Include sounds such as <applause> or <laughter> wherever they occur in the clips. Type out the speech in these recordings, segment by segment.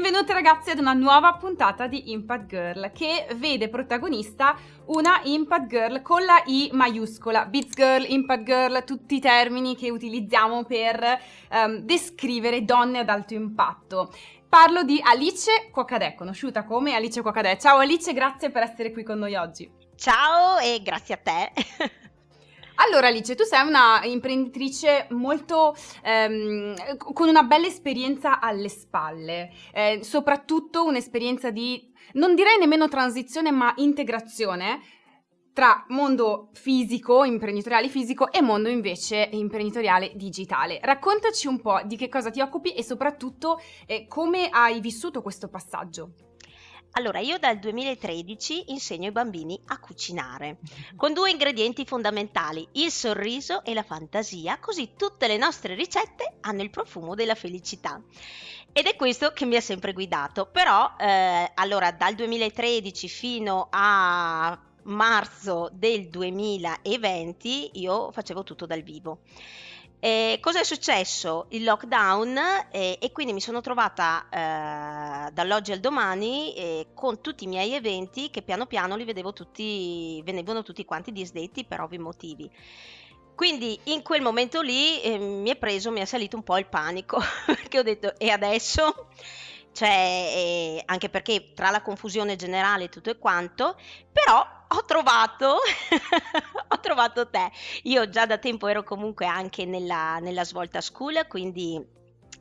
Benvenute ragazzi ad una nuova puntata di Impact Girl che vede protagonista una Impact Girl con la I maiuscola. Biz Girl, Impact Girl, tutti i termini che utilizziamo per um, descrivere donne ad alto impatto. Parlo di Alice Quacadè, conosciuta come Alice Quacadè. Ciao Alice, grazie per essere qui con noi oggi. Ciao e grazie a te. <laughs> Allora Alice, tu sei una imprenditrice molto ehm, con una bella esperienza alle spalle, eh, soprattutto un'esperienza di, non direi nemmeno transizione, ma integrazione tra mondo fisico, imprenditoriale fisico e mondo invece imprenditoriale digitale. Raccontaci un po' di che cosa ti occupi e soprattutto eh, come hai vissuto questo passaggio. Allora, io dal 2013 insegno ai bambini a cucinare, <laughs> con due ingredienti fondamentali, il sorriso e la fantasia, così tutte le nostre ricette hanno il profumo della felicità. Ed è questo che mi ha sempre guidato, però eh, allora dal 2013 fino a marzo del 2020 io facevo tutto dal vivo. Eh, cosa è successo? Il lockdown eh, e quindi mi sono trovata eh, dall'oggi al domani eh, con tutti i miei eventi che piano piano li vedevo tutti, venivano tutti quanti disdetti per ovvi motivi. Quindi in quel momento lì eh, mi è preso, mi è salito un po' il panico <laughs> perché ho detto e adesso? Cioè, anche perché tra la confusione generale e tutto e quanto, però ho trovato, <laughs> ho trovato te. Io già da tempo ero comunque anche nella, nella Svolta School, quindi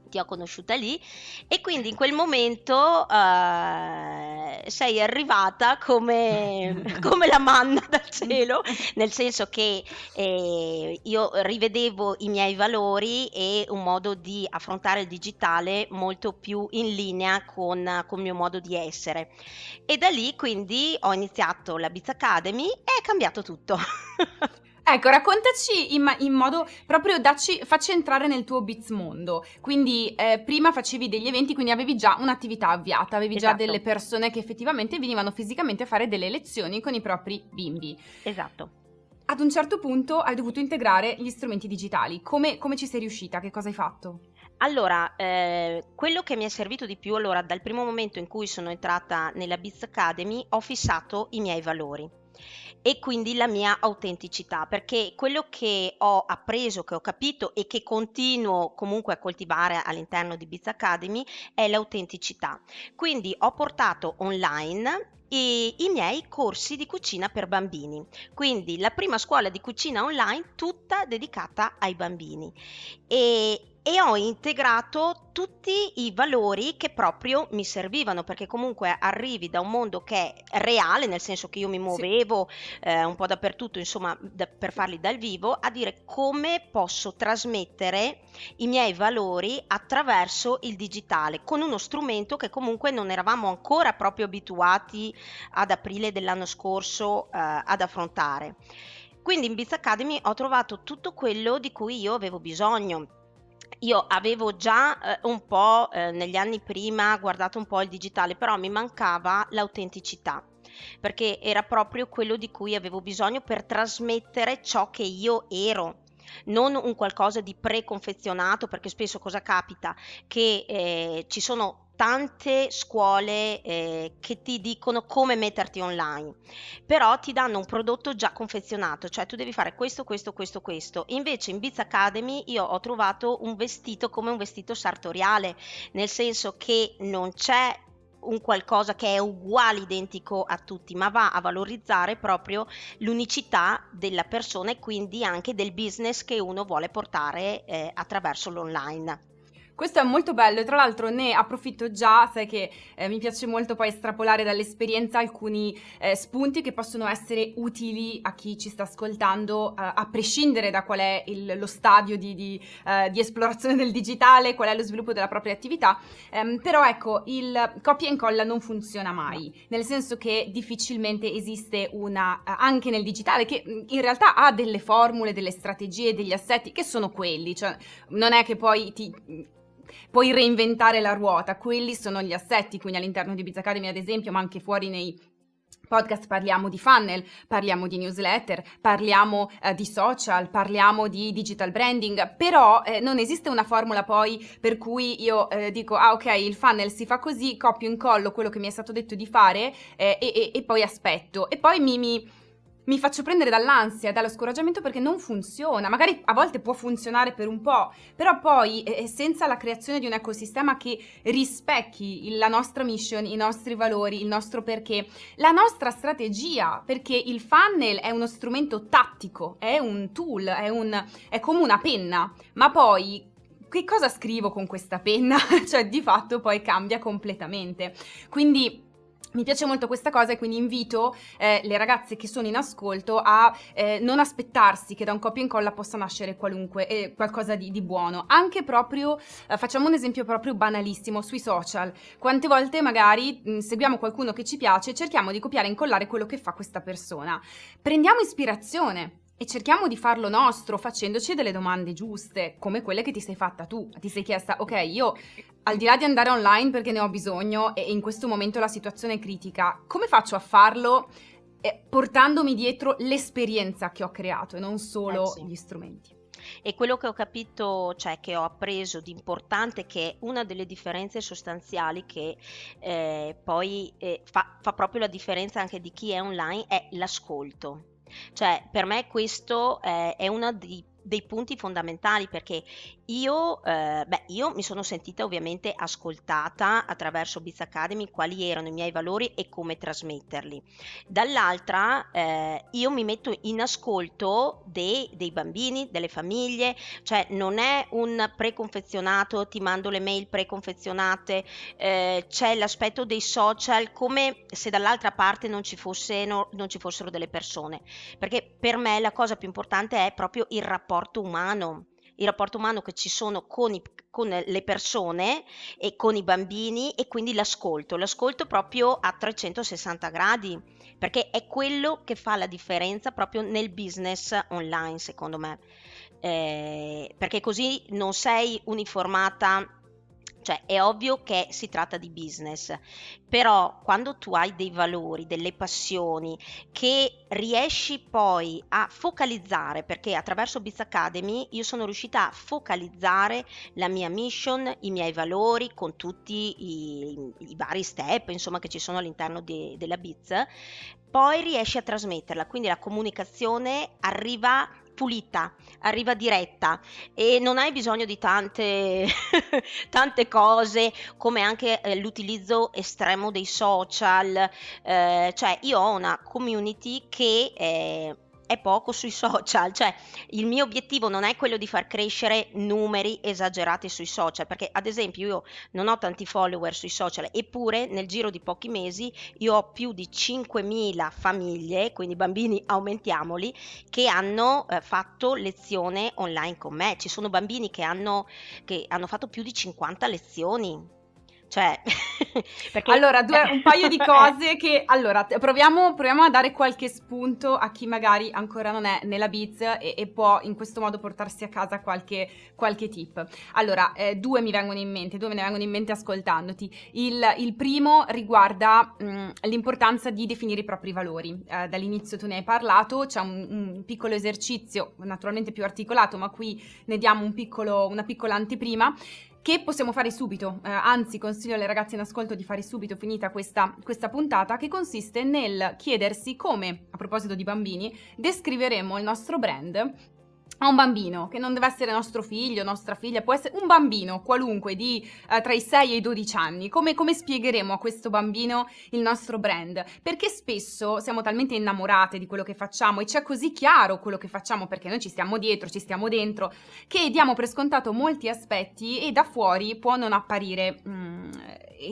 ti ho conosciuta lì e quindi in quel momento uh, sei arrivata come, <laughs> come, la manna dal cielo, nel senso che eh, io rivedevo i miei valori e un modo di affrontare il digitale molto più in linea con, con il mio modo di essere. E da lì quindi ho iniziato la Biz Academy e è cambiato tutto. <laughs> Ecco, raccontaci in, in, modo proprio dacci, facci entrare nel tuo Biz mondo. Quindi eh, prima facevi degli eventi, quindi avevi già un'attività avviata, avevi esatto. già delle persone che effettivamente venivano fisicamente a fare delle lezioni con i propri bimbi. Esatto. Ad un certo punto hai dovuto integrare gli strumenti digitali. Come, come ci sei riuscita? Che cosa hai fatto? Allora, eh, quello che mi è servito di più, allora, dal primo momento in cui sono entrata nella Biz Academy, ho fissato i miei valori e quindi la mia autenticità, perché quello che ho appreso, che ho capito e che continuo comunque a coltivare all'interno di Biz Academy è l'autenticità. Quindi ho portato online i, i, miei corsi di cucina per bambini. Quindi la prima scuola di cucina online tutta dedicata ai bambini. E e ho integrato tutti i valori che proprio mi servivano perché comunque arrivi da un mondo che è reale nel senso che io mi muovevo sì. eh, un po' dappertutto insomma da, per farli dal vivo a dire come posso trasmettere i miei valori attraverso il digitale con uno strumento che comunque non eravamo ancora proprio abituati ad aprile dell'anno scorso eh, ad affrontare quindi in Biz Academy ho trovato tutto quello di cui io avevo bisogno io avevo già eh, un po' eh, negli anni prima guardato un po' il digitale, però mi mancava l'autenticità perché era proprio quello di cui avevo bisogno per trasmettere ciò che io ero non un qualcosa di preconfezionato perché spesso cosa capita? Che eh, ci sono tante scuole eh, che ti dicono come metterti online, però ti danno un prodotto già confezionato, cioè tu devi fare questo, questo, questo, questo. Invece in Biz Academy io ho trovato un vestito come un vestito sartoriale, nel senso che non c'è un qualcosa che è uguale, identico a tutti, ma va a valorizzare proprio l'unicità della persona e quindi anche del business che uno vuole portare eh, attraverso l'online. Questo è molto bello e tra l'altro ne approfitto già, sai che eh, mi piace molto poi estrapolare dall'esperienza alcuni eh, spunti che possono essere utili a chi ci sta ascoltando, eh, a prescindere da qual è il, lo stadio di, di, eh, di, esplorazione del digitale, qual è lo sviluppo della propria attività, ehm, però ecco, il copia e incolla non funziona mai, nel senso che difficilmente esiste una, eh, anche nel digitale, che mm, in realtà ha delle formule, delle strategie, degli assetti che sono quelli, cioè non è che poi ti puoi reinventare la ruota, quelli sono gli assetti, quindi all'interno di Biz Academy ad esempio, ma anche fuori nei podcast parliamo di funnel, parliamo di newsletter, parliamo eh, di social, parliamo di digital branding, però eh, non esiste una formula poi per cui io eh, dico ah ok il funnel si fa così, copio incollo quello che mi è stato detto di fare eh, e, e, e, poi aspetto. E poi mi, mi mi faccio prendere dall'ansia dallo scoraggiamento perché non funziona. Magari a volte può funzionare per un po', però poi eh, senza la creazione di un ecosistema che rispecchi la nostra mission, i nostri valori, il nostro perché, la nostra strategia, perché il funnel è uno strumento tattico, è un tool, è, un, è come una penna, ma poi che cosa scrivo con questa penna? <laughs> cioè di fatto poi cambia completamente. Quindi mi piace molto questa cosa e quindi invito eh, le ragazze che sono in ascolto a eh, non aspettarsi che da un copia e incolla possa nascere qualunque, eh, qualcosa di, di, buono. Anche proprio, eh, facciamo un esempio proprio banalissimo, sui social. Quante volte magari mh, seguiamo qualcuno che ci piace e cerchiamo di copiare e incollare quello che fa questa persona. Prendiamo ispirazione e cerchiamo di farlo nostro facendoci delle domande giuste, come quelle che ti sei fatta tu. Ti sei chiesta, ok, io al di là di andare online perché ne ho bisogno e in questo momento la situazione è critica, come faccio a farlo eh, portandomi dietro l'esperienza che ho creato e non solo eh sì. gli strumenti? E quello che ho capito, cioè che ho appreso di importante, che una delle differenze sostanziali che eh, poi eh, fa, fa proprio la differenza anche di chi è online, è l'ascolto cioè, per me questo eh, è uno dei dei punti fondamentali perché io, eh, beh, io mi sono sentita ovviamente ascoltata attraverso Biz Academy quali erano i miei valori e come trasmetterli. Dall'altra eh, io mi metto in ascolto dei, dei, bambini, delle famiglie, cioè non è un preconfezionato, ti mando le mail preconfezionate, eh, c'è l'aspetto dei social come se dall'altra parte non ci, fosse, no, non ci fossero delle persone, perché per me la cosa più importante è proprio il rapporto rapporto umano, il rapporto umano che ci sono con, i, con, le persone e con i bambini e quindi l'ascolto, l'ascolto proprio a 360 gradi, perché è quello che fa la differenza proprio nel business online, secondo me. Eh, perché così non sei uniformata cioè è ovvio che si tratta di business, però quando tu hai dei valori, delle passioni che riesci poi a focalizzare, perché attraverso Biz Academy io sono riuscita a focalizzare la mia mission, i miei valori con tutti i, i vari step insomma che ci sono all'interno de, della Biz, poi riesci a trasmetterla, quindi la comunicazione arriva pulita, arriva diretta e non hai bisogno di tante, <laughs> tante cose come anche eh, l'utilizzo estremo dei social, eh, cioè io ho una community che eh, è poco sui social, cioè il mio obiettivo non è quello di far crescere numeri esagerati sui social, perché ad esempio io non ho tanti follower sui social, eppure nel giro di pochi mesi io ho più di 5.000 famiglie, quindi bambini <laughs> aumentiamoli, che hanno eh, fatto lezione online con me. Ci sono bambini che hanno, che hanno fatto più di 50 lezioni cioè, <laughs> perché... Allora, due, un paio di <laughs> cose che... Allora, proviamo, proviamo, a dare qualche spunto a chi magari ancora non è nella Biz e, e può in questo modo portarsi a casa qualche, qualche tip. Allora, eh, due mi vengono in mente, due me ne vengono in mente ascoltandoti. Il, il primo riguarda mh, mm, l'importanza di definire i propri valori. Eh, dall'inizio tu ne hai parlato, c'è un, un, piccolo esercizio, naturalmente più articolato, ma qui ne diamo un piccolo, una piccola anteprima che possiamo fare subito, eh, anzi consiglio alle ragazze in ascolto di fare subito finita questa, questa puntata, che consiste nel chiedersi come, a proposito di bambini, descriveremo il nostro brand a un bambino, che non deve essere nostro figlio, nostra figlia, può essere un bambino qualunque di eh, tra i 6 e i 12 anni, come, come, spiegheremo a questo bambino il nostro brand? Perché spesso siamo talmente innamorate di quello che facciamo e c'è così chiaro quello che facciamo perché noi ci stiamo dietro, ci stiamo dentro, che diamo per scontato molti aspetti e da fuori può non apparire mm,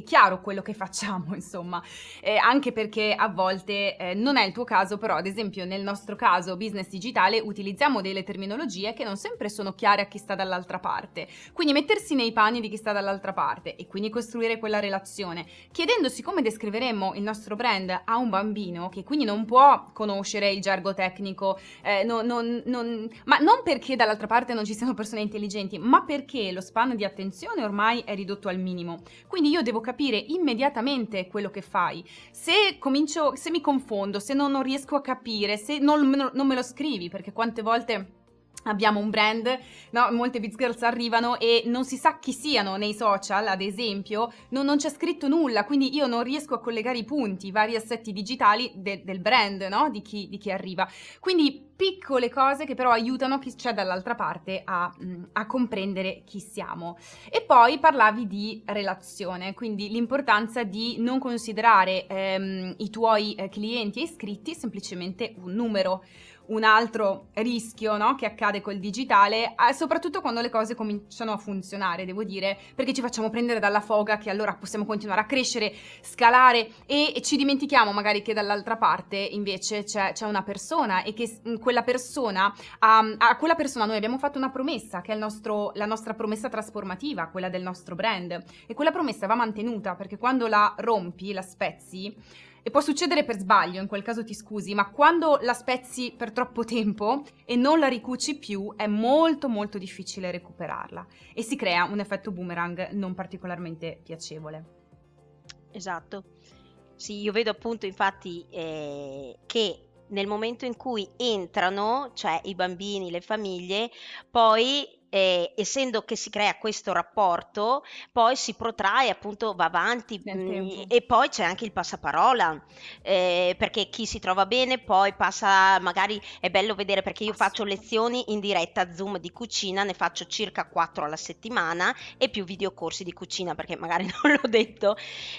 chiaro quello che facciamo, <laughs> insomma, eh, anche perché a volte eh, non è il tuo caso, però ad esempio nel nostro caso business digitale utilizziamo delle terminologie terminologie che non sempre sono chiare a chi sta dall'altra parte. Quindi mettersi nei panni di chi sta dall'altra parte e quindi costruire quella relazione, chiedendosi come descriveremmo il nostro brand a un bambino che quindi non può conoscere il gergo tecnico, eh, non, non, non, ma non perché dall'altra parte non ci siano persone intelligenti, ma perché lo span di attenzione ormai è ridotto al minimo. Quindi io devo devo capire immediatamente quello che fai. Se comincio, se mi confondo, se non, non riesco a capire, se non, non me lo scrivi, perché quante volte abbiamo un brand, no? molte Biz Girls arrivano e non si sa chi siano nei social, ad esempio, non, non c'è scritto nulla, quindi io non riesco a collegare i punti, i vari assetti digitali de, del brand, no? di, chi, di, chi, arriva. Quindi piccole cose che però aiutano chi c'è dall'altra parte a, mm, a, comprendere chi siamo. E poi parlavi di relazione, quindi l'importanza di non considerare ehm, i tuoi eh, clienti e iscritti semplicemente un numero un altro rischio no, che accade col digitale, eh, soprattutto quando le cose cominciano a funzionare, devo dire, perché ci facciamo prendere dalla foga che allora possiamo continuare a crescere, scalare e, ci dimentichiamo magari che dall'altra parte invece c'è, una persona e che mm, quella persona, a, a, quella persona noi abbiamo fatto una promessa che è nostro, la nostra promessa trasformativa, quella del nostro brand. E quella promessa va mantenuta perché quando la rompi, la spezzi, e può succedere per sbaglio, in quel caso ti scusi, ma quando la spezzi per troppo tempo e non la ricuci più, è molto molto difficile recuperarla e si crea un effetto boomerang non particolarmente piacevole. Esatto. Sì, io vedo appunto infatti eh, che nel momento in cui entrano, cioè i bambini, le famiglie, poi eh, essendo che si crea questo rapporto, poi si protrae, appunto va avanti mh, mm, e poi c'è anche il passaparola, eh, perché chi si trova bene poi passa, magari è bello vedere perché io faccio lezioni in diretta Zoom di cucina, ne faccio circa 4 alla settimana e più videocorsi di cucina perché magari <laughs> non l'ho detto.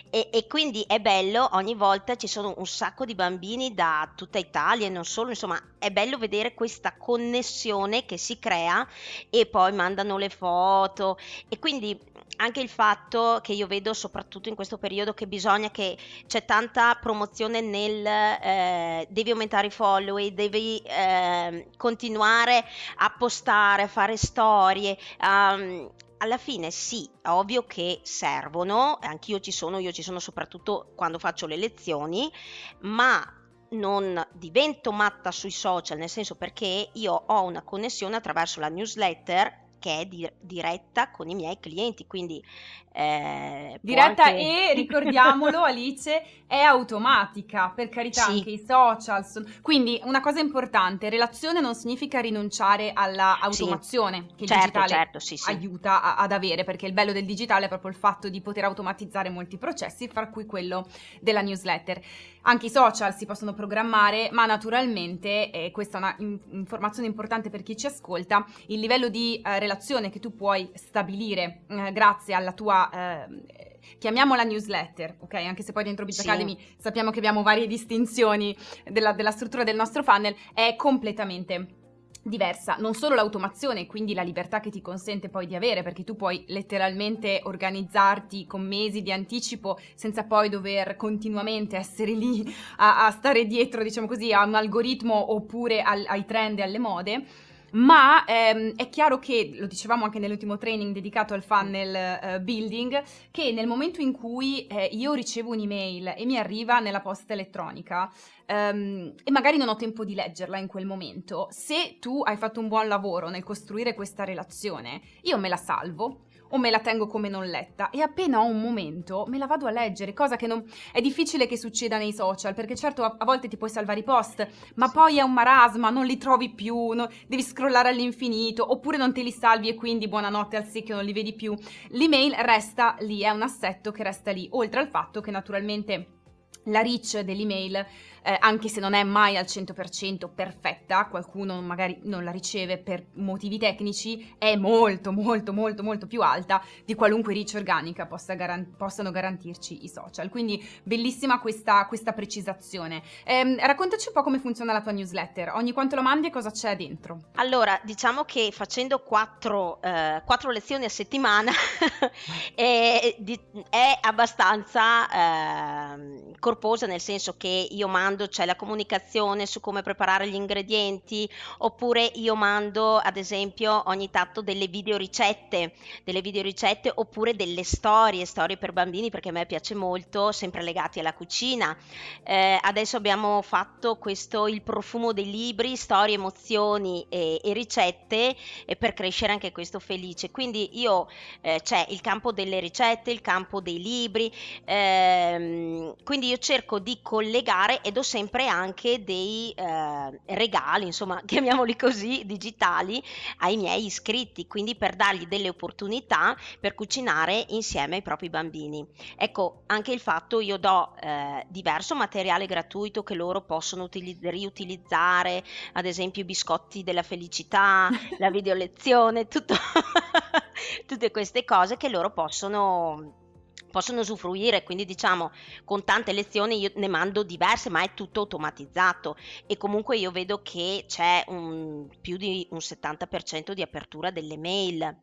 E, e quindi è bello, ogni volta ci sono un sacco di bambini da tutta Italia e non solo, insomma è bello vedere questa connessione che si crea e poi poi mandano le foto e quindi anche il fatto che io vedo soprattutto in questo periodo che bisogna che c'è tanta promozione nel eh, devi aumentare i follow, devi eh, continuare a postare, a fare storie. Um, alla fine sì, è ovvio che servono, anch'io ci sono, io ci sono soprattutto quando faccio le lezioni, ma non divento matta sui social, nel senso perché io ho una connessione attraverso la newsletter che è di- diretta con i miei clienti, quindi eh, diretta anche... e <laughs> ricordiamolo Alice è automatica per carità sì. anche i social sono... quindi una cosa importante relazione non significa rinunciare all'automazione sì. che il certo, digitale certo, sì, aiuta a- ad avere perché il bello del digitale è proprio il fatto di poter automatizzare molti processi fra cui quello della newsletter anche i social si possono programmare ma naturalmente e questa è una in- informazione importante per chi ci ascolta il livello di eh, relazione che tu puoi stabilire eh, grazie alla tua eh, chiamiamola newsletter, ok? Anche se poi dentro Biz sì. Academy sappiamo che abbiamo varie distinzioni della, della struttura del nostro funnel, è completamente diversa, non solo l'automazione, quindi la libertà che ti consente poi di avere, perché tu puoi letteralmente organizzarti con mesi di anticipo senza poi dover continuamente essere lì a, a stare dietro, diciamo così, a un algoritmo oppure al, ai trend e alle mode ma ehm, è chiaro che, lo dicevamo anche nell'ultimo training dedicato al funnel eh, building, che nel momento in cui eh, io ricevo un'email e mi arriva nella posta elettronica ehm, e magari non ho tempo di leggerla in quel momento, se tu hai fatto un buon lavoro nel costruire questa relazione, io me la salvo o me la tengo come non letta e appena ho un momento me la vado a leggere, cosa che non è difficile che succeda nei social, perché certo a, a volte ti puoi salvare i post, ma poi è un marasma, non li trovi più, no, devi scrollare all'infinito, oppure non te li salvi e quindi buonanotte al secchio non li vedi più. L'email resta lì, è un assetto che resta lì, oltre al fatto che naturalmente la reach dell'email eh, anche se non è mai al 100% perfetta, qualcuno magari non la riceve per motivi tecnici, è molto molto molto molto più alta di qualunque reach organica possa garan- possano garantirci i social. Quindi bellissima questa, questa precisazione. Eh, raccontaci un po' come funziona la tua newsletter, ogni quanto la mandi e cosa c'è dentro? Allora, diciamo che facendo quattro, eh, quattro lezioni a settimana <laughs> è, è, abbastanza ehm, corposa nel senso che io mando, c'è la comunicazione su come preparare gli ingredienti, oppure io mando ad esempio ogni tanto delle video ricette, delle video ricette oppure delle storie, storie per bambini perché a me piace molto, sempre legati alla cucina. Eh, adesso abbiamo fatto questo Il profumo dei libri, storie, emozioni e, e ricette e per crescere anche questo felice. Quindi io eh, c'è il campo delle ricette, il campo dei libri, ehm, quindi io cerco di collegare ed ho sempre anche dei eh, regali, insomma, <laughs> chiamiamoli così, digitali ai miei iscritti, quindi per dargli delle opportunità per cucinare insieme ai propri bambini. Ecco, anche il fatto io do eh, diverso materiale gratuito che loro possono utili- riutilizzare, ad esempio i biscotti della felicità, la <laughs> video lezione, tutto <laughs> tutte queste cose che loro possono possono usufruire, quindi diciamo con tante lezioni io ne mando diverse, ma è tutto automatizzato e comunque io vedo che c'è un, più di un 70% di apertura delle mail.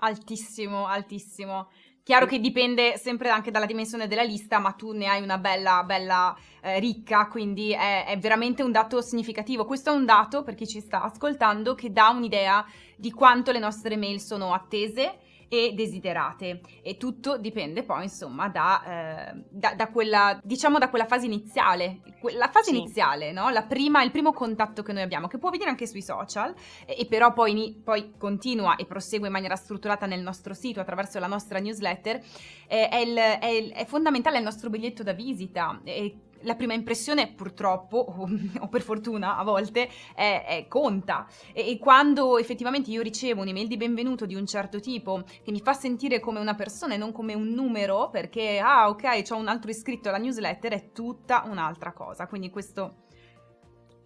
Altissimo, altissimo. Chiaro che dipende sempre anche dalla dimensione della lista, ma tu ne hai una bella, bella eh, ricca, quindi è, è, veramente un dato significativo. Questo è un dato, per chi ci sta ascoltando, che dà un'idea di quanto le nostre mail sono attese e desiderate e tutto dipende poi insomma da, eh, da, da quella diciamo da quella fase iniziale la fase sì. iniziale no? la prima, il primo contatto che noi abbiamo che può avvenire anche sui social e, e però poi, poi, continua e prosegue in maniera strutturata nel nostro sito attraverso la nostra newsletter eh, è, il, è, il, è, fondamentale il nostro biglietto da visita e la prima impressione purtroppo, <laughs> o, per fortuna a volte, è, è conta. E, e, quando effettivamente io ricevo un'email di benvenuto di un certo tipo che mi fa sentire come una persona e non come un numero, perché, ah ok, ho un altro iscritto alla newsletter, è tutta un'altra cosa. Quindi questo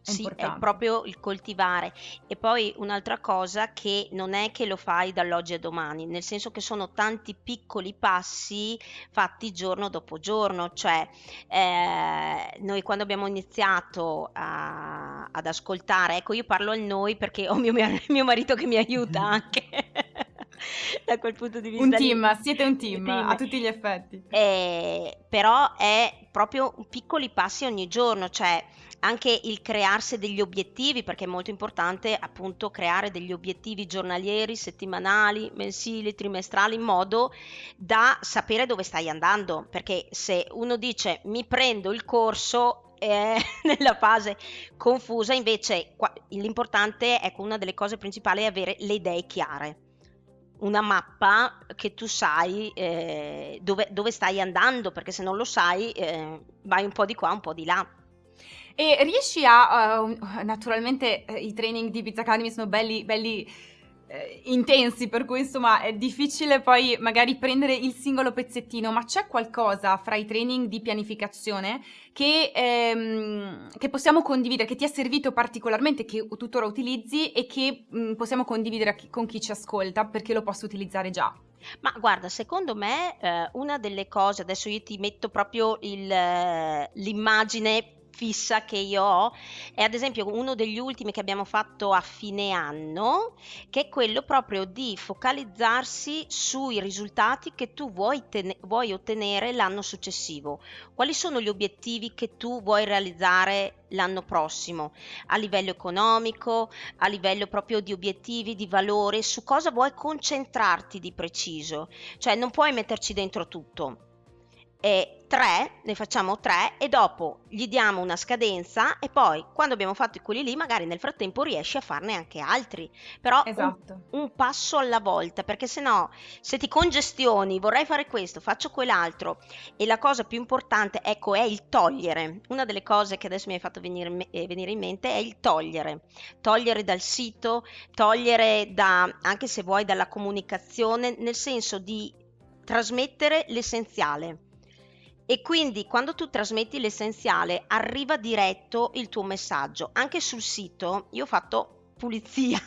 è sì, importante. è proprio il coltivare. E poi un'altra cosa che non è che lo fai dall'oggi a domani, nel senso che sono tanti piccoli passi fatti giorno dopo giorno, cioè eh, noi quando abbiamo iniziato a, ad ascoltare, ecco io parlo al noi perché ho mio, <laughs> mio marito che mi aiuta <laughs> anche. <laughs> da quel punto di vista. Un team, lì. siete un team, team, a tutti gli effetti. Eh, però è proprio piccoli passi ogni giorno, cioè anche il crearsi degli obiettivi, perché è molto importante appunto creare degli obiettivi giornalieri, settimanali, mensili, trimestrali, in modo da sapere dove stai andando, perché se uno dice mi prendo il corso è <laughs> nella fase confusa, invece l'importante, ecco, una delle cose principali è avere le idee chiare una mappa che tu sai eh, dove, dove, stai andando, perché se non lo sai eh, vai un po' di qua, un po' di là. E riesci a, uh, naturalmente uh, i training di Pizza Academy sono belli, belli uh, intensi, per cui insomma è difficile poi magari prendere il singolo pezzettino, ma c'è qualcosa fra i training di pianificazione che, ehm, che possiamo condividere, che ti è servito particolarmente, che tuttora utilizzi e che mh, mm, possiamo condividere chi, con chi ci ascolta perché lo posso utilizzare già? Ma guarda, secondo me eh, una delle cose, adesso io ti metto proprio il, eh, l'immagine fissa che io ho è ad esempio uno degli ultimi che abbiamo fatto a fine anno, che è quello proprio di focalizzarsi sui risultati che tu vuoi, vuoi ottenere l'anno successivo. Quali sono gli obiettivi che tu vuoi realizzare l'anno prossimo a livello economico, a livello proprio di obiettivi, di valore, su cosa vuoi concentrarti di preciso. Cioè non puoi metterci dentro tutto e tre, ne facciamo tre e dopo gli diamo una scadenza e poi quando abbiamo fatto quelli lì magari nel frattempo riesci a farne anche altri, però esatto. un, un, passo alla volta perché se no se ti congestioni vorrei fare questo, faccio quell'altro e la cosa più importante ecco è il togliere, una delle cose che adesso mi hai fatto venire, eh, venire in mente è il togliere, togliere dal sito, togliere da anche se vuoi dalla comunicazione nel senso di trasmettere l'essenziale e quindi quando tu trasmetti l'essenziale arriva diretto il tuo messaggio. Anche sul sito io ho fatto pulizia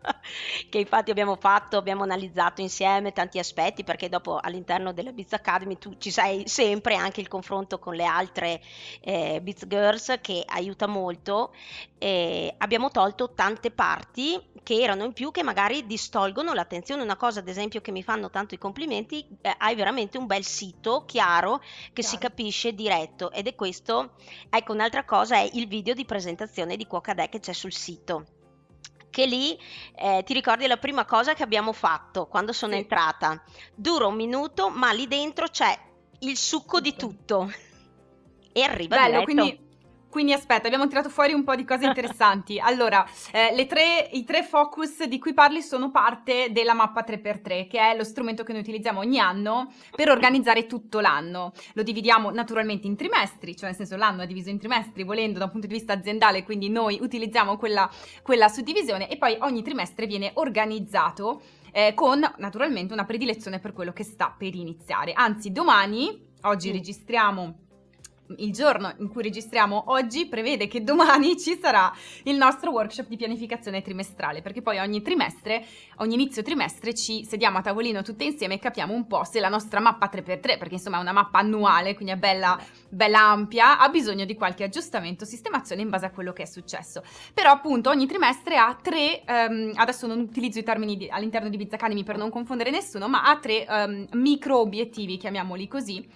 <laughs> che infatti abbiamo fatto, abbiamo analizzato insieme tanti aspetti perché dopo all'interno della Biz Academy tu ci sei sempre anche il confronto con le altre eh, Biz Girls che aiuta molto. Eh, abbiamo tolto tante parti che erano in più che magari distolgono l'attenzione. Una cosa ad esempio che mi fanno tanto i complimenti, eh, hai veramente un bel sito chiaro che chiaro. si capisce diretto ed è questo, ecco un'altra cosa è il video di presentazione di Cuocadè che c'è sul sito che lì eh, ti ricordi la prima cosa che abbiamo fatto quando sono sì. entrata. Dura un minuto, ma lì dentro c'è il succo di tutto. <laughs> E arriva Bello, diretto. quindi quindi aspetta, abbiamo tirato fuori un po' di cose interessanti. <laughs> Allora, eh, tre, i tre focus di cui parli sono parte della mappa 3x3, che è lo strumento che noi utilizziamo ogni anno per organizzare tutto l'anno. Lo dividiamo naturalmente in trimestri, cioè nel senso l'anno è diviso in trimestri, volendo da un punto di vista aziendale, quindi noi utilizziamo quella, quella suddivisione e poi ogni trimestre viene organizzato eh, con naturalmente una predilezione per quello che sta per iniziare. Anzi, domani, oggi mm. registriamo il giorno in cui registriamo oggi prevede che domani <laughs> ci sarà il nostro workshop di pianificazione trimestrale, perché poi ogni trimestre, ogni inizio trimestre ci sediamo a tavolino tutte insieme e capiamo un po' se la nostra mappa 3x3, perché insomma è una mappa annuale, quindi è bella, bella ampia, ha bisogno di qualche aggiustamento, sistemazione in base a quello che è successo. Però appunto ogni trimestre ha tre, um, adesso non utilizzo i termini all'interno di Biz Academy per non confondere nessuno, ma ha tre um, micro obiettivi, chiamiamoli così,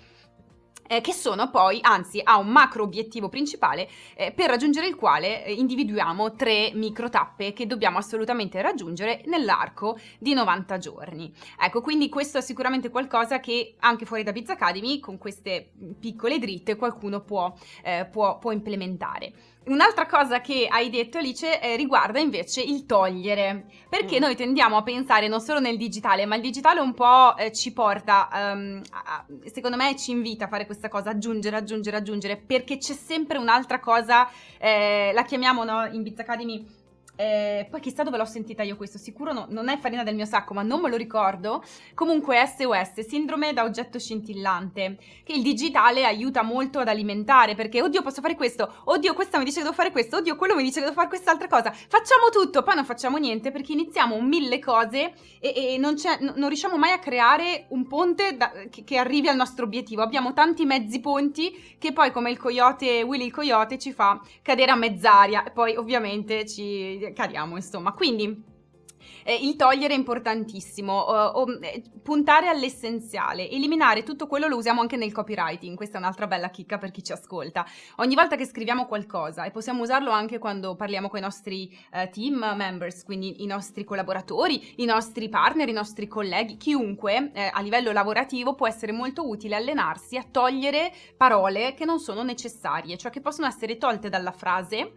eh, che sono poi, anzi ha un macro obiettivo principale eh, per raggiungere il quale eh, individuiamo tre micro tappe che dobbiamo assolutamente raggiungere nell'arco di 90 giorni. Ecco, quindi questo è sicuramente qualcosa che anche fuori da Biz Academy, con queste piccole dritte, qualcuno può, eh, può, può implementare. Un'altra cosa che hai detto Alice eh, riguarda invece il togliere, perché mm. noi tendiamo a pensare non solo nel digitale, ma il digitale un po' eh, ci porta, um, a, secondo me ci invita a fare questa cosa, aggiungere, aggiungere, aggiungere, perché c'è sempre un'altra cosa, eh, la chiamiamo no, in Biz Academy eh, poi chissà dove l'ho sentita io questo, sicuro no, non è farina del mio sacco, ma non me lo ricordo. Comunque SOS, sindrome da oggetto scintillante, che il digitale aiuta molto ad alimentare, perché oddio posso fare questo, oddio questa mi dice che devo fare questo, oddio quello mi dice che devo fare quest'altra cosa, facciamo tutto, poi non facciamo niente perché iniziamo mille cose e, e non, non, riusciamo mai a creare un ponte da, che, che, arrivi al nostro obiettivo. Abbiamo tanti mezzi ponti che poi come il coyote, Willy il coyote ci fa cadere a mezz'aria e poi ovviamente ci cadiamo, insomma. Quindi eh, il togliere è importantissimo, uh, uh, puntare all'essenziale, eliminare tutto quello lo usiamo anche nel copywriting, questa è un'altra bella chicca per chi ci ascolta. Ogni volta che scriviamo qualcosa, e possiamo usarlo anche quando parliamo con i nostri uh, team members, quindi i nostri collaboratori, i nostri partner, i nostri colleghi, chiunque eh, a livello lavorativo può essere molto utile allenarsi a togliere parole che non sono necessarie, cioè che possono essere tolte dalla frase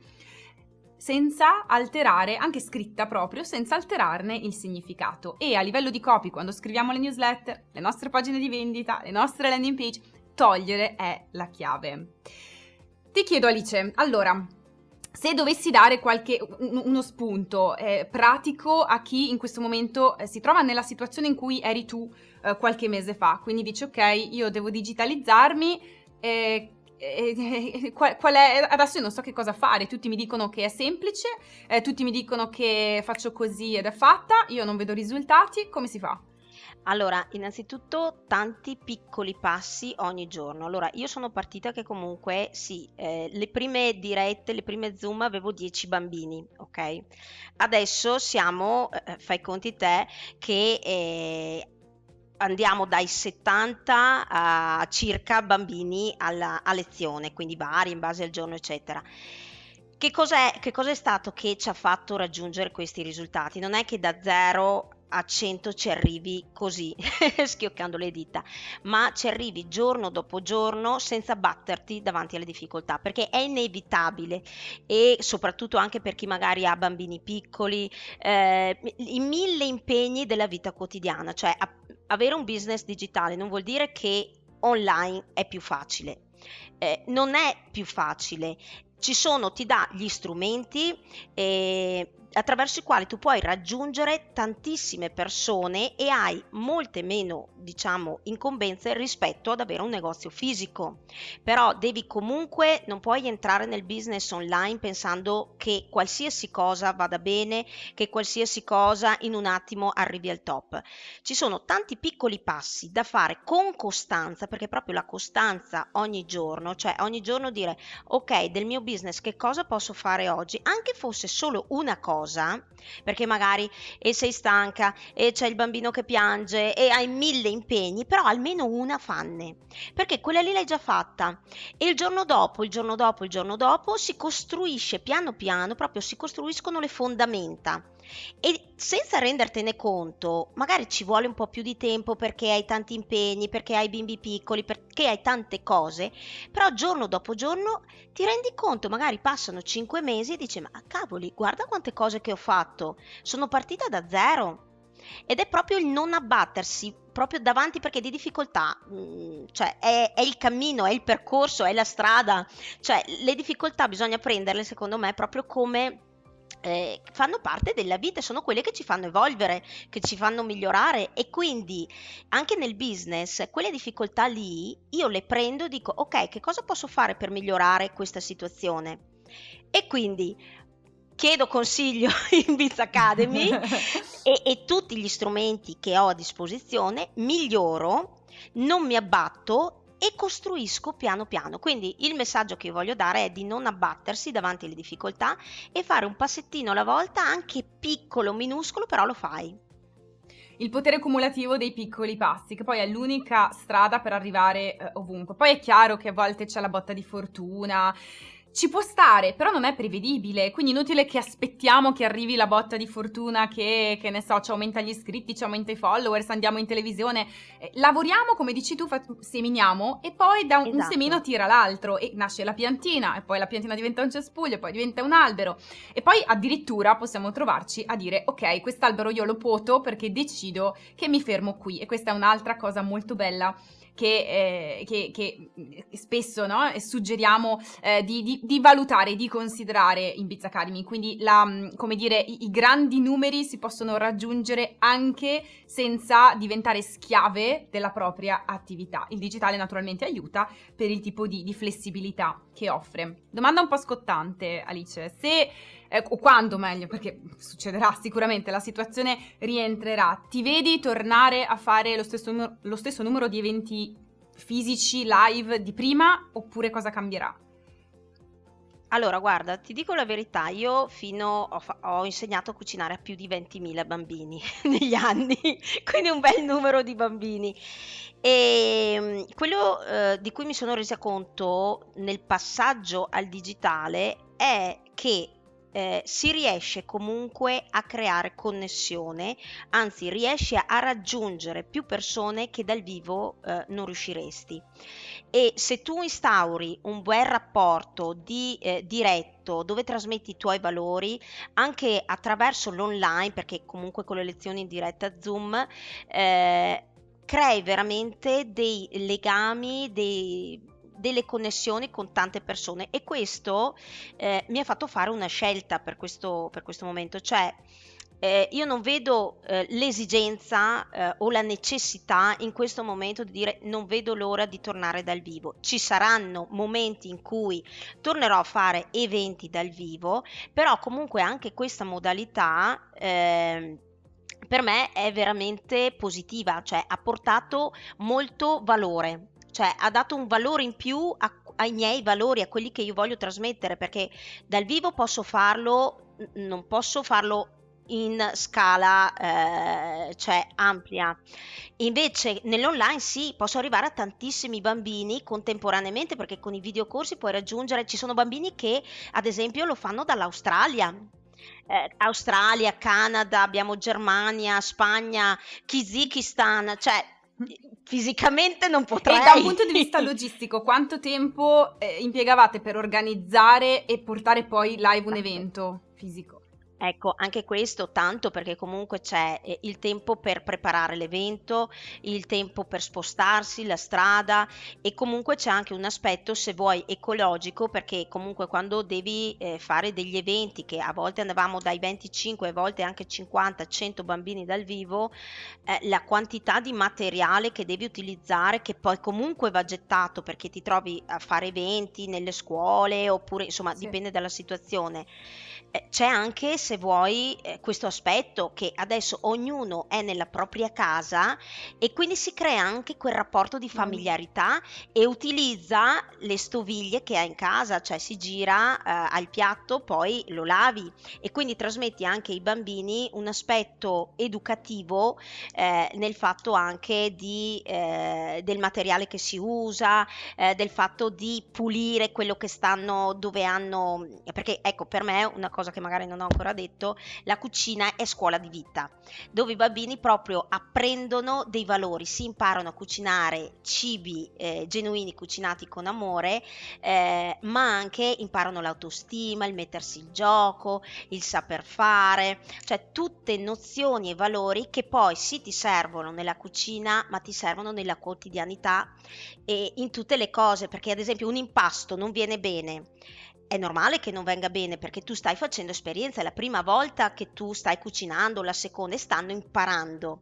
senza alterare, anche scritta proprio, senza alterarne il significato. E a livello di copy, quando scriviamo le newsletter, le nostre pagine di vendita, le nostre landing page, togliere è la chiave. Ti chiedo Alice, allora, se dovessi dare qualche, uno spunto eh, pratico a chi in questo momento eh, si trova nella situazione in cui eri tu eh, qualche mese fa, quindi dici ok, io devo digitalizzarmi, eh, qual, qual, è, adesso io non so che cosa fare, tutti mi dicono che è semplice, eh, tutti mi dicono che faccio così ed è fatta, io non vedo risultati, come si fa? Allora, innanzitutto tanti piccoli passi ogni giorno. Allora, io sono partita che comunque sì, eh, le prime dirette, le prime Zoom avevo 10 bambini, ok? Adesso siamo, eh, fai conti te, che eh, andiamo dai 70 a circa bambini alla, a lezione, quindi vari in base al giorno, eccetera. Che cos'è, che cos'è stato che ci ha fatto raggiungere questi risultati? Non è che da 0 a 100 ci arrivi così, <laughs> schioccando le dita, ma ci arrivi giorno dopo giorno senza batterti davanti alle difficoltà, perché è inevitabile e soprattutto anche per chi magari ha bambini piccoli, eh, i mille impegni della vita quotidiana, cioè a, avere un business digitale non vuol dire che online è più facile. Eh, non è più facile, ci sono, ti dà gli strumenti, eh, attraverso i quali tu puoi raggiungere tantissime persone e hai molte meno, diciamo, incombenze rispetto ad avere un negozio fisico. Però devi comunque, non puoi entrare nel business online pensando che qualsiasi cosa vada bene, che qualsiasi cosa in un attimo arrivi al top. Ci sono tanti piccoli passi da fare con costanza, perché proprio la costanza ogni giorno, cioè ogni giorno dire ok, del mio business che cosa posso fare oggi, anche fosse solo una cosa, perché magari e sei stanca e c'è il bambino che piange e hai mille impegni, però almeno una fanne, perché quella lì l'hai già fatta. E il giorno dopo, il giorno dopo, il giorno dopo si costruisce piano piano, proprio si costruiscono le fondamenta. E senza rendertene conto, magari ci vuole un po' più di tempo perché hai tanti impegni, perché hai bimbi piccoli, perché hai tante cose, però giorno dopo giorno ti rendi conto, magari passano 5 mesi e dici ma cavoli, guarda quante cose che ho fatto, sono partita da zero. Ed è proprio il non abbattersi proprio davanti perché di difficoltà, mm, cioè è, è, il cammino, è il percorso, è la strada, cioè le difficoltà bisogna prenderle secondo me proprio come eh, fanno parte della vita, sono quelle che ci fanno evolvere, che ci fanno migliorare e quindi anche nel business quelle difficoltà lì io le prendo e dico ok, che cosa posso fare per migliorare questa situazione? E quindi chiedo consiglio <laughs> in Biz Academy <laughs> e, e tutti gli strumenti che ho a disposizione miglioro, non mi abbatto e costruisco piano piano. Quindi il messaggio che io voglio dare è di non abbattersi davanti alle difficoltà e fare un passettino alla volta, anche piccolo, minuscolo, però lo fai. Il potere cumulativo dei piccoli passi, che poi è l'unica strada per arrivare eh, ovunque. Poi è chiaro che a volte c'è la botta di fortuna, ci può stare, però non è prevedibile, quindi inutile che aspettiamo che arrivi la botta di fortuna che, che ne so, ci aumenta gli iscritti, ci aumenta i followers, andiamo in televisione. Eh, lavoriamo, come dici tu, seminiamo e poi da un, esatto. un, semino tira l'altro e nasce la piantina e poi la piantina diventa un cespuglio e poi diventa un albero e poi addirittura possiamo trovarci a dire ok, quest'albero io lo poto perché decido che mi fermo qui e questa è un'altra cosa molto bella che, eh, che, che spesso no, suggeriamo eh, di, di, di, valutare, di considerare in Biz Academy. Quindi, la, mm, come dire, i, i, grandi numeri si possono raggiungere anche senza diventare schiave della propria attività. Il digitale naturalmente aiuta per il tipo di, di flessibilità che offre. Domanda un po' scottante, Alice. Se eh, quando meglio, perché succederà sicuramente, la situazione rientrerà, ti vedi tornare a fare lo stesso, lo stesso numero di eventi fisici live di prima oppure cosa cambierà? Allora, guarda, ti dico la verità, io fino ho, ho insegnato a cucinare a più di 20.000 bambini <laughs> negli anni, quindi un bel numero di bambini. E ehm, quello eh, di cui mi sono resa conto nel passaggio al digitale è che eh, si riesce comunque a creare connessione, anzi riesci a raggiungere più persone che dal vivo eh, non riusciresti. E se tu instauri un buon rapporto di eh, diretto dove trasmetti i tuoi valori anche attraverso l'online, perché comunque con le lezioni in diretta Zoom, eh, crei veramente dei legami, dei delle connessioni con tante persone e questo eh, mi ha fatto fare una scelta per questo, per questo momento, cioè eh, io non vedo eh, l'esigenza eh, o la necessità in questo momento di dire non vedo l'ora di tornare dal vivo. Ci saranno momenti in cui tornerò a fare eventi dal vivo, però comunque anche questa modalità ehm, per me è veramente positiva, cioè ha portato molto valore cioè ha dato un valore in più a, ai miei valori, a quelli che io voglio trasmettere, perché dal vivo posso farlo, non posso farlo in scala eh, cioè ampia. Invece nell'online sì, posso arrivare a tantissimi bambini contemporaneamente perché con i videocorsi puoi raggiungere, ci sono bambini che ad esempio lo fanno dall'Australia. Eh, Australia, Canada, abbiamo Germania, Spagna, Kizikistan, cioè fisicamente non potrei. E da un punto di vista <laughs> logistico, quanto tempo eh, impiegavate per organizzare e portare poi live un evento fisico? Ecco, anche questo tanto perché comunque c'è eh, il tempo per preparare l'evento, il tempo per spostarsi, la strada e comunque c'è anche un aspetto, se vuoi, ecologico perché comunque quando devi eh, fare degli eventi che a volte andavamo dai 25, a volte anche 50, 100 bambini dal vivo, eh, la quantità di materiale che devi utilizzare che poi comunque va gettato perché ti trovi a fare eventi nelle scuole oppure insomma sì. dipende dalla situazione c'è anche, se vuoi, eh, questo aspetto che adesso ognuno è nella propria casa e quindi si crea anche quel rapporto di familiarità e utilizza le stoviglie che ha in casa, cioè si gira eh, al piatto, poi lo lavi e quindi trasmetti anche ai bambini un aspetto educativo eh, nel fatto anche di, eh, del materiale che si usa, eh, del fatto di pulire quello che stanno dove hanno, perché ecco per me una cosa che magari non ho ancora detto, la cucina è scuola di vita, dove i bambini proprio apprendono dei valori, si imparano a cucinare cibi eh, genuini cucinati con amore, eh, ma anche imparano l'autostima, il mettersi in gioco, il saper fare, cioè tutte nozioni e valori che poi sì ti servono nella cucina, ma ti servono nella quotidianità e in tutte le cose, perché ad esempio un impasto non viene bene è normale che non venga bene perché tu stai facendo esperienza, è la prima volta che tu stai cucinando, la seconda e stanno imparando.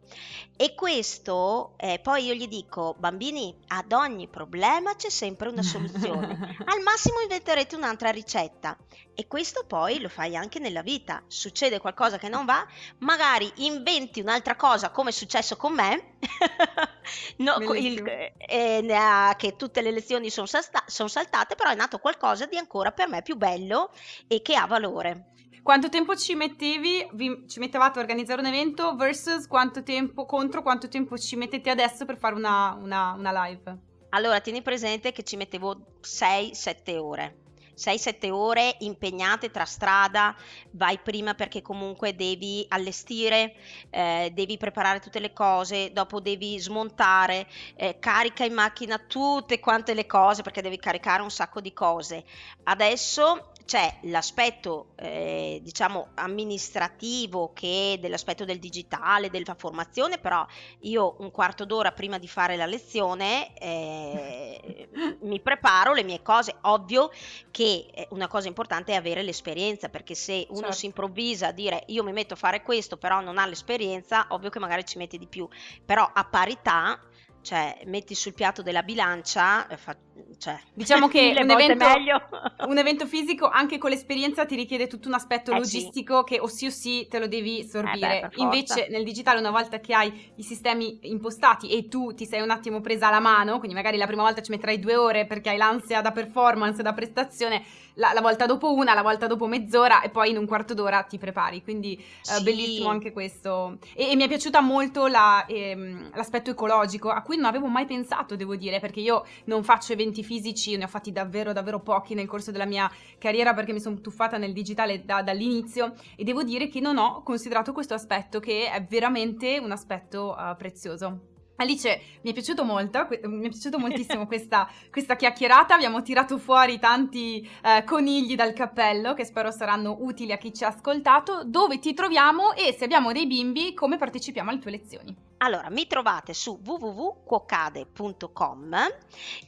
E questo, eh, poi io gli dico, bambini, ad ogni problema c'è sempre una soluzione. <laughs> Al massimo inventerete un'altra ricetta. E questo poi lo fai anche nella vita. Succede qualcosa che non va, magari inventi un'altra cosa come è successo con me, <laughs> no, il, eh, che tutte le lezioni sono salta- son saltate, però è nato qualcosa di ancora per me più bello e che ha valore. Quanto tempo ci mettevi, vi, ci mettevate a organizzare un evento versus quanto tempo, contro quanto tempo ci mettete adesso per fare una, una, una live? Allora, tieni presente che ci mettevo 6-7 ore 6-7 ore impegnate tra strada, vai prima perché comunque devi allestire, eh, devi preparare tutte le cose, dopo devi smontare, eh, carica in macchina tutte quante le cose perché devi caricare un sacco di cose. Adesso c'è l'aspetto eh, diciamo amministrativo che dell'aspetto del digitale, della formazione, però io un quarto d'ora prima di fare la lezione eh, mi preparo le mie cose. Ovvio che eh, una cosa importante è avere l'esperienza, perché se uno certo. si improvvisa a dire io mi metto a fare questo, però non ha l'esperienza, ovvio che magari ci metti di più, però a parità cioè metti sul piatto della bilancia, fa, cioè, diciamo <laughs> che un evento, <laughs> un evento, fisico anche con l'esperienza ti richiede tutto un aspetto eh logistico sì. che o sì o sì te lo devi sorbire. Eh beh, Invece nel digitale una volta che hai i sistemi impostati e tu ti sei un attimo presa la mano, quindi magari la prima volta ci metterai due ore perché hai l'ansia da performance, da prestazione, la, la volta dopo una, la volta dopo mezz'ora e poi in un quarto d'ora ti prepari. Quindi eh, sì. uh, bellissimo anche questo. E, e, mi è piaciuta molto la, ehm, l'aspetto ecologico a cui non avevo mai pensato, devo dire, perché io non faccio eventi fisici, ne ho fatti davvero, davvero pochi nel corso della mia carriera perché mi sono tuffata nel digitale da, dall'inizio e devo dire che non ho considerato questo aspetto che è veramente un aspetto uh, prezioso. Alice, mi è piaciuto molto, mi è piaciuto moltissimo <laughs> questa, questa, chiacchierata, abbiamo tirato fuori tanti eh, conigli dal cappello che spero saranno utili a chi ci ha ascoltato, dove ti troviamo e se abbiamo dei bimbi come partecipiamo alle tue lezioni. Allora, mi trovate su www.cuocade.com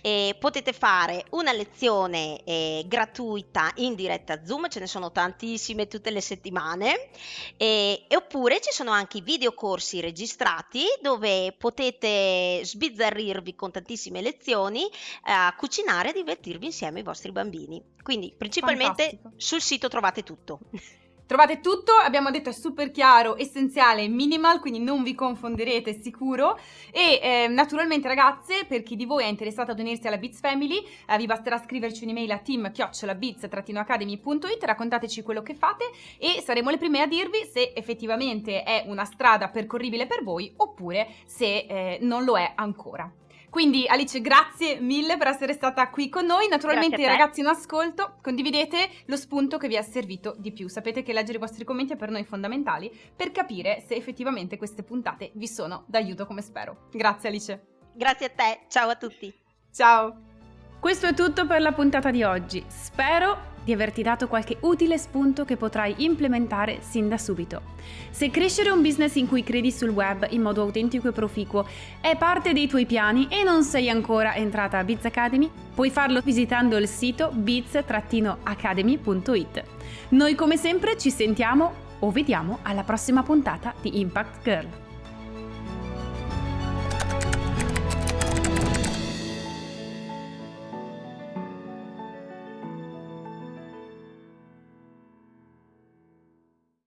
e potete fare una lezione eh, gratuita in diretta Zoom, ce ne sono tantissime tutte le settimane, e, e oppure ci sono anche i videocorsi registrati dove potete sbizzarrirvi con tantissime lezioni eh, cucinare e divertirvi insieme ai vostri bambini. Quindi principalmente Fantastico. sul sito trovate tutto. <laughs> Trovate tutto, abbiamo detto è super chiaro, essenziale, minimal, quindi non vi confonderete sicuro. E eh, naturalmente ragazze, per chi di voi è interessato ad unirsi alla Beats Family, eh, vi basterà scriverci un'email a team-beats-academy.it, raccontateci quello che fate e saremo le prime a dirvi se effettivamente è una strada percorribile per voi oppure se eh, non lo è ancora. Quindi Alice, grazie mille per essere stata qui con noi. Naturalmente ragazzi in ascolto, condividete lo spunto che vi è servito di più. Sapete che leggere i vostri commenti è per noi fondamentali per capire se effettivamente queste puntate vi sono d'aiuto come spero. Grazie Alice. Grazie a te, ciao a tutti. Ciao. Questo è tutto per la puntata di oggi. Spero di averti dato qualche utile spunto che potrai implementare sin da subito. Se crescere un business in cui credi sul web in modo autentico e proficuo è parte dei tuoi piani e non sei ancora entrata a Biz Academy, puoi farlo visitando il sito biz-academy.it. Noi come sempre ci sentiamo o vediamo alla prossima puntata di Impact Girl.